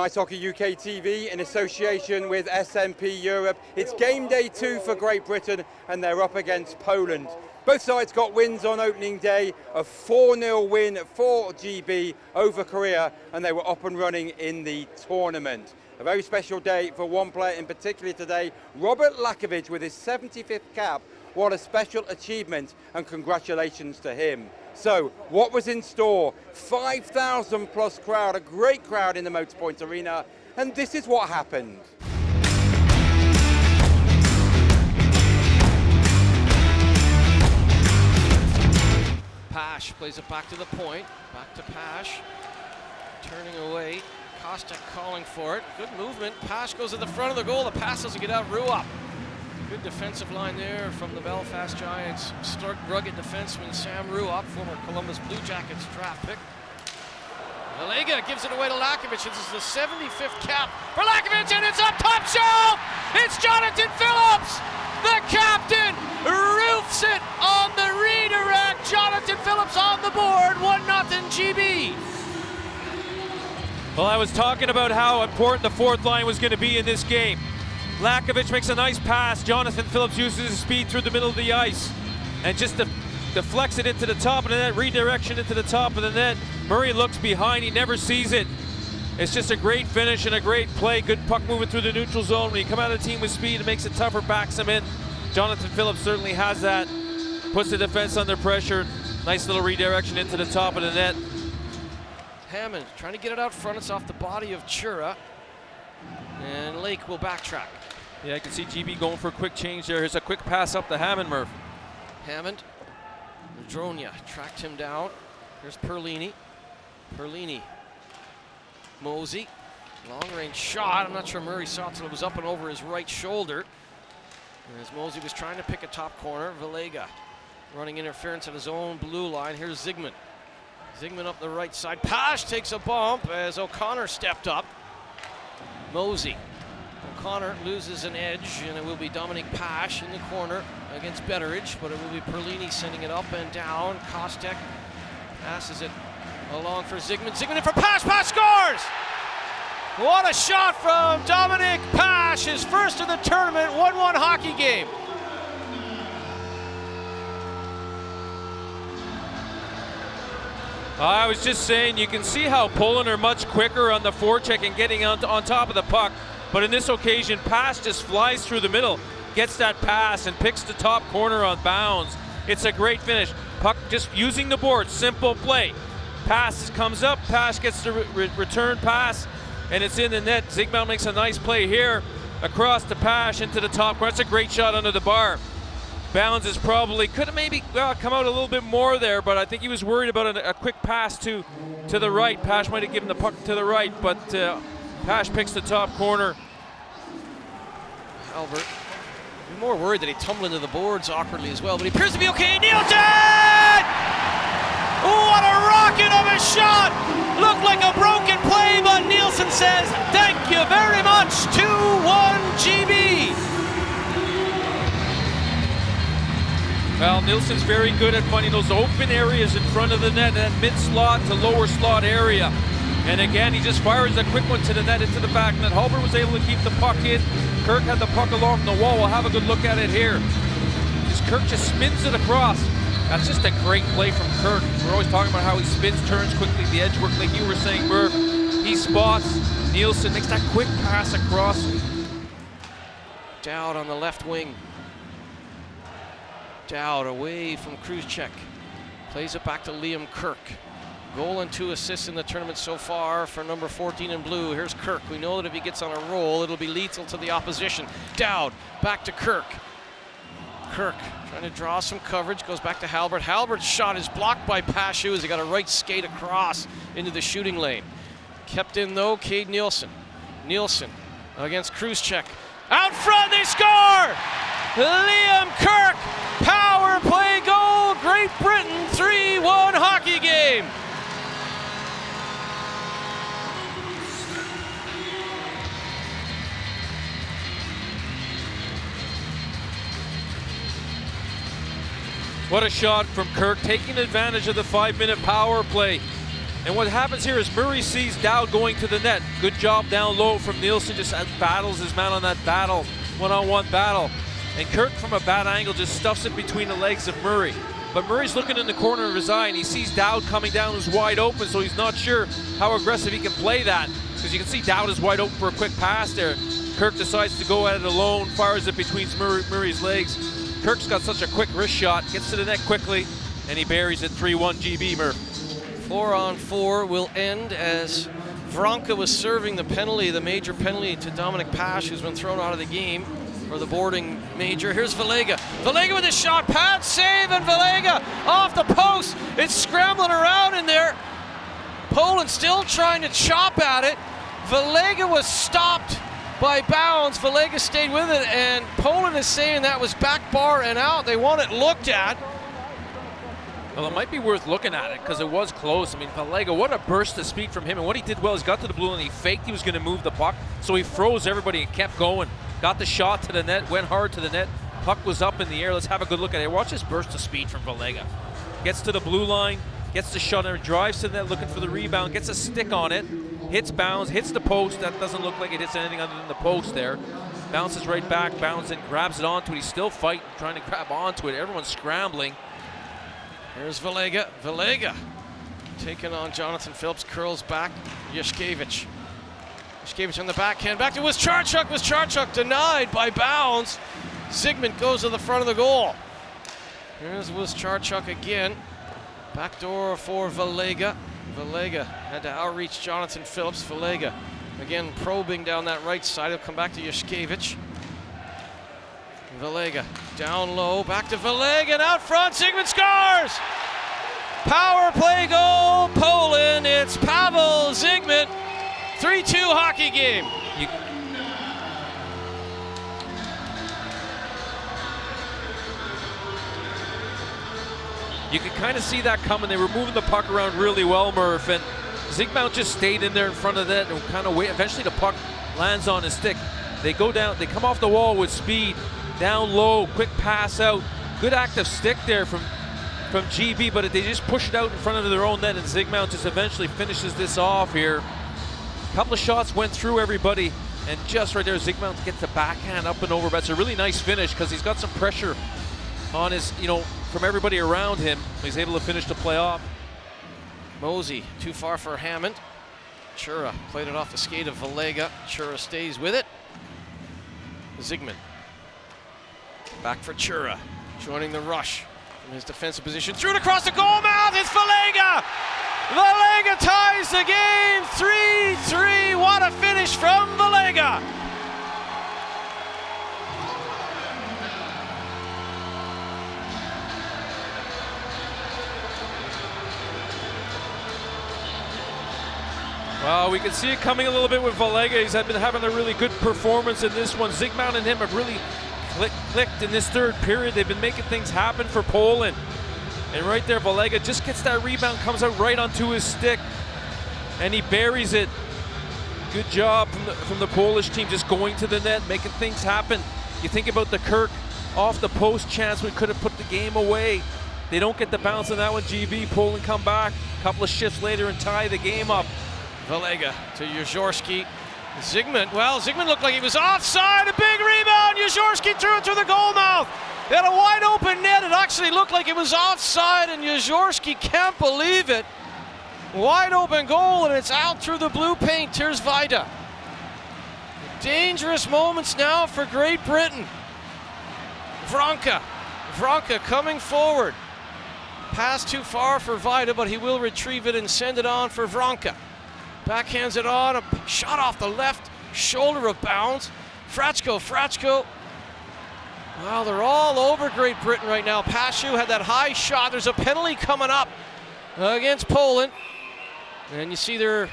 Ice Hockey UK TV in association with SMP Europe. It's game day two for Great Britain and they're up against Poland. Both sides got wins on opening day, a 4-0 win for GB over Korea and they were up and running in the tournament. A very special day for one player in particular today, Robert Lachowicz with his 75th cap. What a special achievement and congratulations to him. So, what was in store? 5,000 plus crowd, a great crowd in the Motorpoint Arena, and this is what happened. Pash plays it back to the point, back to Pash, turning away. Costa calling for it. Good movement. Pash goes to the front of the goal. The pass doesn't get out. Rua Good defensive line there from the Belfast Giants. Stark, rugged defenseman Sam Ruopp, former Columbus Blue Jackets draft pick. Malega gives it away to Lachowicz. This is the 75th cap for Lachowicz, and it's up top shelf! It's Jonathan Phillips! The captain roofs it on the redirect. Jonathan Phillips on the board, 1 0 GB. Well, I was talking about how important the fourth line was going to be in this game. Lachowicz makes a nice pass. Jonathan Phillips uses his speed through the middle of the ice and just deflects it into the top of the net, redirection into the top of the net. Murray looks behind, he never sees it. It's just a great finish and a great play. Good puck moving through the neutral zone. When you come out of the team with speed, it makes it tougher, backs him in. Jonathan Phillips certainly has that. Puts the defense under pressure. Nice little redirection into the top of the net. Hammond trying to get it out front. It's off the body of Chura. And Lake will backtrack. Yeah, I can see GB going for a quick change there. Here's a quick pass up to Hammond, Murph. Hammond. Dronia tracked him down. Here's Perlini. Perlini. Mosey. Long range shot. I'm not sure Murray saw it until it was up and over his right shoulder. And as Mosey was trying to pick a top corner, Villega running interference at his own blue line. Here's Zygmunt. Zygmunt up the right side. Pash takes a bump as O'Connor stepped up. Mosey. O'Connor loses an edge, and it will be Dominic Pash in the corner against Betteridge, but it will be Perlini sending it up and down. Kostek passes it along for. Zygmunt in for Pash. Pash scores! What a shot from Dominic Pash, his first of the tournament, 1-1 hockey game. I was just saying, you can see how Poland are much quicker on the forecheck and getting on, on top of the puck. But in this occasion, Pash just flies through the middle, gets that pass, and picks the top corner on Bowns. It's a great finish. Puck just using the board, simple play. Pass comes up, Pass gets the re return pass, and it's in the net. Zygmunt makes a nice play here across the Pash into the top corner. That's a great shot under the bar. Bowns is probably could have maybe well, come out a little bit more there, but I think he was worried about a, a quick pass to to the right. Pash might have given the puck to the right, but uh, Pash picks the top corner. Albert, I'm more worried that he tumbled into the boards awkwardly as well, but he appears to be okay. Neilson! What a rocket of a shot! Looked like a broken play, but Neilson says, thank you very much, 2-1 GB. Well, Neilson's very good at finding those open areas in front of the net, that mid slot to lower slot area. And again, he just fires a quick one to the net into the back net. Halbert was able to keep the puck in. Kirk had the puck along the wall. We'll have a good look at it here. Just Kirk just spins it across. That's just a great play from Kirk. We're always talking about how he spins, turns quickly, the edge work, like you were saying, Murph. He spots Neilson, makes that quick pass across. Dowd on the left wing. Dowd away from Kruzchek. Plays it back to Liam Kirk. Goal and two assists in the tournament so far for number 14 in blue. Here's Kirk. We know that if he gets on a roll, it'll be lethal to the opposition. Dowd back to Kirk. Kirk trying to draw some coverage, goes back to Halbert. Halbert's shot is blocked by Pashu as he got a right skate across into the shooting lane. Kept in though, Cade Neilson. Neilson against Kruzchek. Out front, they score! Liam Kirk, power play goal, Great Britain 3-1 hockey game. What a shot from Kirk, taking advantage of the five-minute power play. And what happens here is Murray sees Dow going to the net. Good job down low from Neilson, just battles his man on that battle, one-on-one battle. And Kirk from a bad angle just stuffs it between the legs of Murray. But Murray's looking in the corner of his eye and he sees Dowd coming down who's wide open, so he's not sure how aggressive he can play that. Because you can see Dowd is wide open for a quick pass there. Kirk decides to go at it alone, fires it between Murray's legs. Kirk's got such a quick wrist shot, gets to the net quickly, and he buries it 3-1 GB Murph. Four on four will end as Vronka was serving the penalty, the major penalty to Dominic Pash, who's been thrown out of the game for the boarding major. Here's Valega. Valega with a shot, pad save, and Valega off the post. It's scrambling around in there. Poland still trying to chop at it. Valega was stopped by Bowns. Valega stayed with it, and Poland is saying that was back bar and out. They want it looked at. Well, it might be worth looking at it because it was close. I mean, Valega, what a burst of speed from him. And what he did well is got to the blue and he faked he was going to move the puck. So he froze everybody and kept going. Got the shot to the net, went hard to the net. Puck was up in the air. Let's have a good look at it. Watch this burst of speed from Valega. Gets to the blue line, gets the shot, and drives to net looking for the rebound, gets a stick on it, hits Bowns, hits the post. That doesn't look like it hits anything other than the post there. Bounces right back, bounds and grabs it onto it. He's still fighting, trying to grab onto it. Everyone's scrambling. Here's Vallega. Vallega taking on Jonathan Phillips, curls back. Yushkevich. Yushkevich on the backhand. Back to Wischarchuk. Wischarchuk denied by Bowns. Zygmunt goes to the front of the goal. Here's Wischarchuk again. Back door for Valega. Valega had to outreach Jonathan Phillips. Valega again probing down that right side. He'll come back to Yushkevich. Valega down low, back to Valega, and out front, Zygmunt scores! Power play goal, Poland. It's Pavel Zygmunt. 3-2 hockey game. You You could kind of see that coming. They were moving the puck around really well, Murph, and Zygmunt just stayed in there in front of that and kind of wait. Eventually, the puck lands on his stick. They go down, they come off the wall with speed, down low, quick pass out. Good active stick there from from GB, but they just push it out in front of their own net, and Zygmunt just eventually finishes this off here. A couple of shots went through everybody, and just right there, Zygmunt gets the backhand up and over. But it's a really nice finish because he's got some pressure on his, you know, from everybody around him. He's able to finish the play off. Mosey, too far for Hammond. Chura played it off the skate of Valega. Chura stays with it. Zygmunt Back for Chura, joining the rush from his defensive position. Threw it across the goal mouth. It's Valega. Valega ties the game. 3-3. What a finish from Valega. Well, we can see it coming a little bit with Valega. He's been having a really good performance in this one. Zygmunt and him have really click, clicked in this third period. They've been making things happen for Poland. And right there, Valega just gets that rebound, comes out right onto his stick, and he buries it. Good job from the, from the Polish team just going to the net, making things happen. You think about the Kirk off the post chance, we could have put the game away. They don't get the bounce on that one, GB. Poland come back a couple of shifts later and tie the game up. Valega to Yuzhorsky. Zygmunt, well, Zygmunt looked like he was offside. A big rebound. Yuzhorsky threw it through the goal mouth. They had a wide open net. It actually looked like it was offside, and Yuzhorsky can't believe it. Wide open goal, and it's out through the blue paint. Here's Vida. Dangerous moments now for Great Britain. Vronka. Vronka coming forward. Pass too far for Vida, but he will retrieve it and send it on for Vronka. Backhands it on, a shot off the left shoulder of Bowns. Frachko, Frachko. Well, they're all over Great Britain right now. Pashu had that high shot. There's a penalty coming up against Poland. And you see there,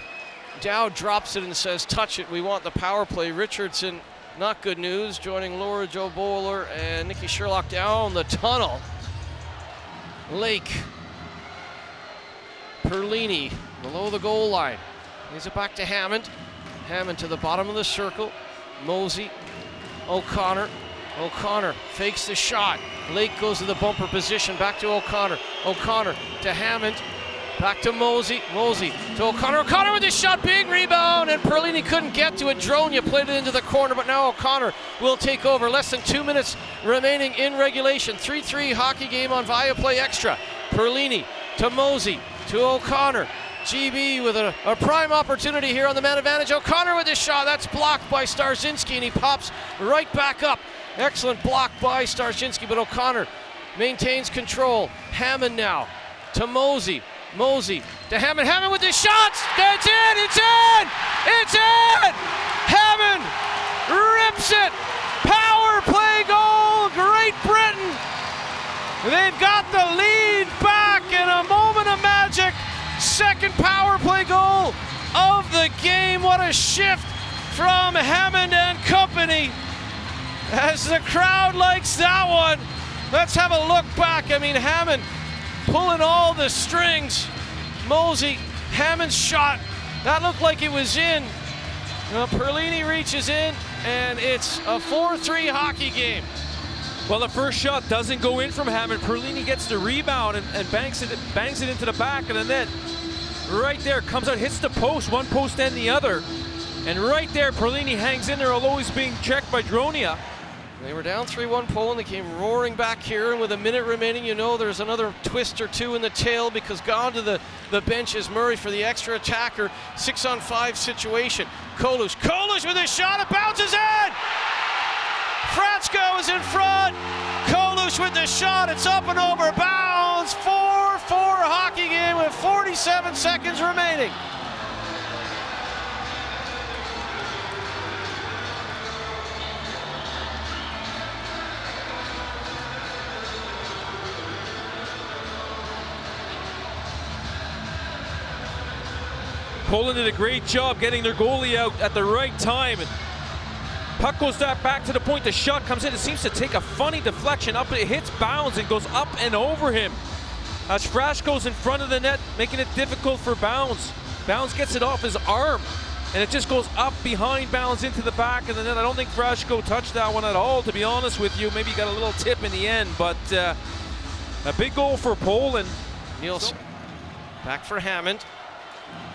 Dow drops it and says, touch it. We want the power play. Richardson, not good news, joining Laura Joe Bowler and Nikki Sherlock down the tunnel. Lake. Perlini below the goal line. Gives it back to Hammond. Hammond to the bottom of the circle. Mosey. O'Connor. O'Connor fakes the shot. Lake goes to the bumper position. Back to O'Connor. O'Connor to Hammond. Back to Mosey. Mosey to O'Connor. O'Connor with the shot. Big rebound. And Perlini couldn't get to it. Dronia played it into the corner, but now O'Connor will take over. Less than two minutes remaining in regulation. 3 3 hockey game on Viaplay Extra. Perlini to Mosey to O'Connor. GB with a, a, prime opportunity here on the man advantage. O'Connor with his shot. That's blocked by Starzinski, and he pops right back up. Excellent block by Starzinski, but O'Connor maintains control. Hammond now to Mosey. Mosey to Hammond. Hammond with the shots. That's in. It's in. It's in. Hammond rips it. Power play goal. Great Britain. They've got the lead back in a moment. Second power play goal of the game. What a shift from Hammond and company. As the crowd likes that one. Let's have a look back. I mean, Hammond pulling all the strings. Mosey, Hammond's shot. That looked like it was in. Uh, Perlini reaches in, and it's a 4-3 hockey game. Well, the first shot doesn't go in from Hammond. Perlini gets the rebound and, and banks it bangs it into the back of the net. Right there, comes out, hits the post, one post and the other. And right there, Perlini hangs in there, although he's being checked by Dronia. They were down 3-1 Poland. They came roaring back here, and with a minute remaining, you know there's another twist or two in the tail because gone to the, the bench is Murray for the extra attacker. Six on five situation. Kolusz, Kolusz with a shot, it bounces in! Fratsko is in front. Kolusz with the shot, it's up and over Bowns. 4-4 hockey game with 47 seconds remaining. Poland did a great job getting their goalie out at the right time. Puck goes back to the point. The shot comes in. It seems to take a funny deflection up. It hits Bowns and goes up and over him. As Frash goes in front of the net, making it difficult for Bowns. Bowns gets it off his arm, and it just goes up behind Bowns into the back of the net. I don't think Frashko touched that one at all, to be honest with you. Maybe he got a little tip in the end, but uh, a big goal for Poland. Neilson back for Hammond.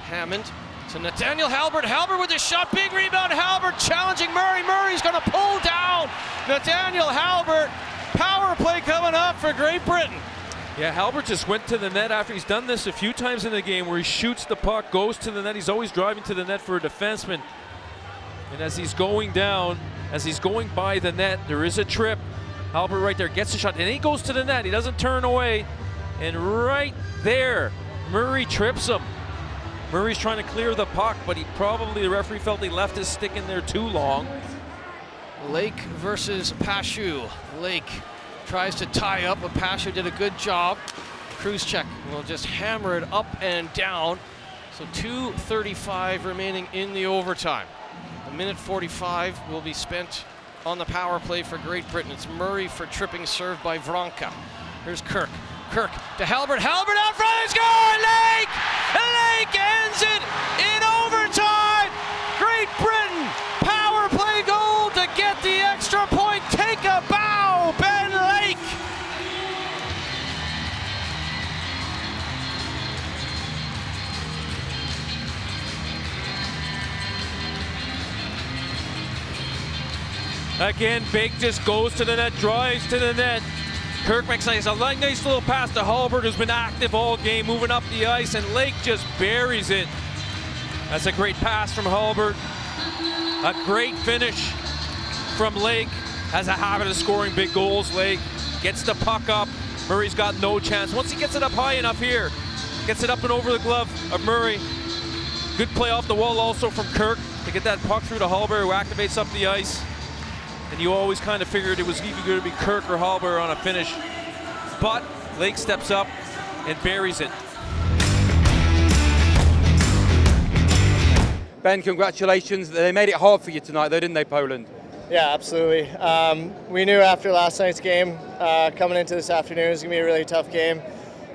Hammond to Nathaniel Halbert. Halbert with the shot. Big rebound. Halbert challenging Murray. Murray's going to pull down Nathaniel Halbert. Power play coming up for Great Britain. Yeah, Halbert just went to the net after he's done this a few times in the game where he shoots the puck, goes to the net. He's always driving to the net for a defenseman. And as he's going down, as he's going by the net, there is a trip. Halbert right there gets the shot, and he goes to the net. He doesn't turn away. And right there, Murray trips him. Murray's trying to clear the puck, but he probably, the referee felt he left his stick in there too long. Lake versus Pashu. Lake tries to tie up, but Pashu did a good job. Cruise check will just hammer it up and down. So 2.35 remaining in the overtime. A minute 45 will be spent on the power play for Great Britain. It's Murray for tripping serve by Vronka. Here's Kirk. Kirk to Halbert. Halbert out front. Score! Lake! Lake Again, Big just goes to the net, drives to the net. Kirk makes a nice little pass to Halbert, who's been active all game, moving up the ice, and Lake just buries it. That's a great pass from Halbert. A great finish from Lake. Has a habit of scoring big goals, Lake. Gets the puck up. Murray's got no chance. Once he gets it up high enough here, gets it up and over the glove of Murray. Good play off the wall also from Kirk to get that puck through to Halbert, who activates up the ice you always kind of figured it was either going to be Kirk or Halber on a finish. But Lake steps up and buries it. Ben, congratulations. They made it hard for you tonight, though, didn't they, Poland? Yeah, absolutely. Um, we knew after last night's game, uh, coming into this afternoon, it was going to be a really tough game.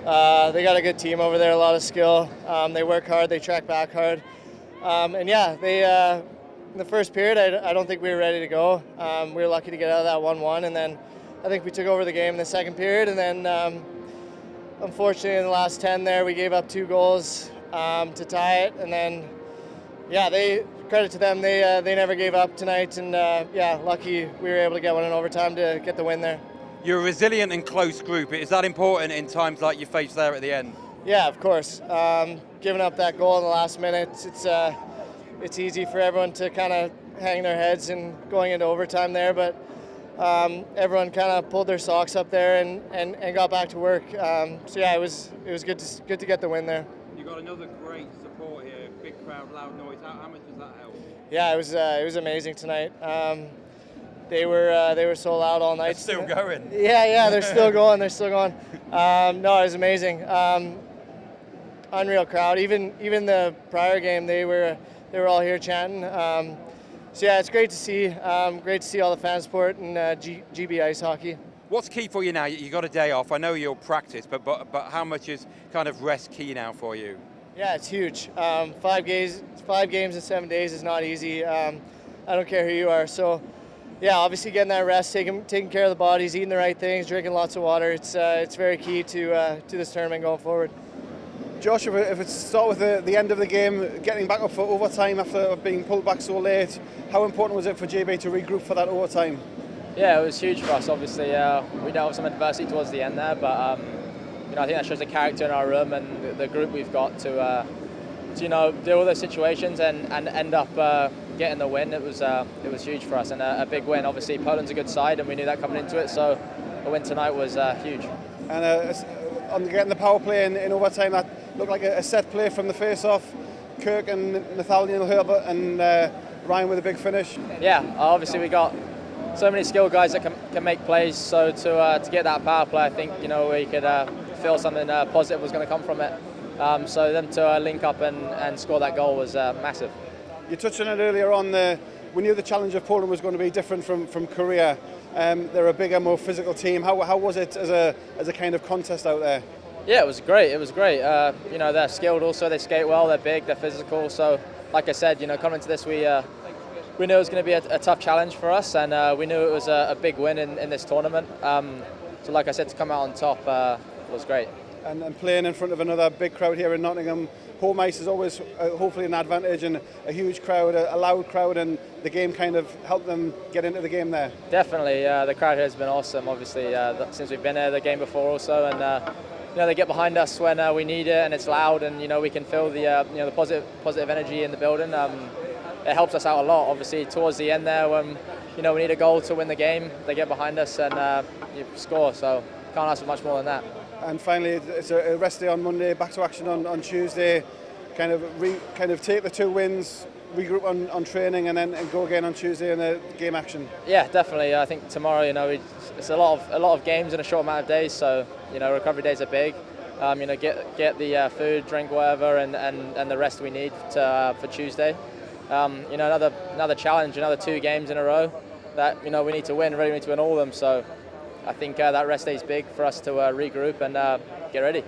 Uh, they got a good team over there, a lot of skill. Um, they work hard, they track back hard. Um, and yeah, they uh, in the first period, I, I, don't think we were ready to go. Um, we were lucky to get out of that 1-1, and then I think we took over the game in the second period, and then um, unfortunately, in the last 10 there, we gave up two goals um, to tie it. And then, yeah, they credit to them, they, uh, they never gave up tonight. And uh, yeah, lucky we were able to get one in overtime to get the win there. You're a resilient and close group. Is that important in times like you face there at the end? Yeah, of course. Um, giving up that goal in the last minute, it's uh, it's easy for everyone to kind of hang their heads and going into overtime there, but um, everyone kind of pulled their socks up there and, and, and got back to work. Um, so yeah, it was it was good to good to get the win there. You got another great support here, big crowd, loud noise. How, how much does that help? Yeah, it was uh, it was amazing tonight. Um, they were uh, they were so loud all night. They're still going. Yeah, yeah, they're still going. They're still going. Um, no, it was amazing. Um, unreal crowd. Even even the prior game, they were they were all here chatting. Um, so yeah, it's great to see. Um, great to see all the fan support and uh, G- GB ice hockey. What's key for you now? You got a day off. I know you'll practice, but but but how much is kind of rest key now for you? Yeah, it's huge. Um, five games, five games in seven days is not easy. Um, I don't care who you are. So, yeah, obviously getting that rest, taking taking care of the bodies, eating the right things, drinking lots of water. It's uh, it's very key to uh, to this tournament going forward. Josh, if, it's start with the, the end of the game, getting back up for overtime after being pulled back so late, how important was it for GB to regroup for that overtime? Yeah, it was huge for us. Obviously, uh, we dealt with some adversity towards the end there, but um, you know, I think that shows the character in our room and the, the group we've got to, uh, to, you know, deal with those situations and, and end up uh, getting the win. It was uh, it was huge for us and a, a, big win. Obviously, Poland's a good side, and we knew that coming into it. So, a win tonight was uh, huge. And uh, on getting the power play in, in overtime, that looked like a, a set play from the face-off. Kirk and Nathaniel Halbert and uh, Ryan with a big finish. Yeah, obviously we got so many skilled guys that can, can make plays. So to uh, to get that power play, I think you know we could uh, feel something uh, positive was going to come from it. Um, so them to uh, link up and, and score that goal was uh, massive. You touched on it earlier on. The, we knew the challenge of Poland was going to be different from from Korea. Um, they're a bigger, more physical team. How, how was it as a as a kind of contest out there? Yeah, it was great. It was great. Uh, you know, they're skilled also. They skate well. They're big. They're physical. So, like I said, you know, coming to this, we uh, we knew it was going to be a, a, tough challenge for us, and uh, we knew it was a, a big win in, in this tournament. Um, so, like I said, to come out on top uh, was great. And, and, playing in front of another big crowd here in Nottingham, home ice is always uh, hopefully an advantage, and a huge crowd, a, a, loud crowd, and the game kind of helped them get into the game there. Definitely, uh, the crowd has been awesome. Obviously, since we've been there, the game before also, and you know, they get behind us when uh, we need it and it's loud and you know we can feel the uh, you know the positive positive energy in the building. Um, it helps us out a lot. Obviously, towards the end there, when you know we need a goal to win the game, they get behind us and uh, you score. So can't ask for much more than that. And finally, it's a rest day on Monday, back to action on, on Tuesday. Kind of re, kind of take the two wins, regroup on, on training, and then and go again on Tuesday in the game action. Yeah, definitely. I think tomorrow, you know, it's a lot of a lot of games in a short amount of days. So you know, recovery days are big. Um, you know, get get the uh, food, drink, whatever, and, and, and the rest we need to, uh, for Tuesday. Um, you know, another another challenge, another two games in a row that you know we need to win. Really, we need to win all of them. So I think uh, that rest day is big for us to uh, regroup and uh, get ready.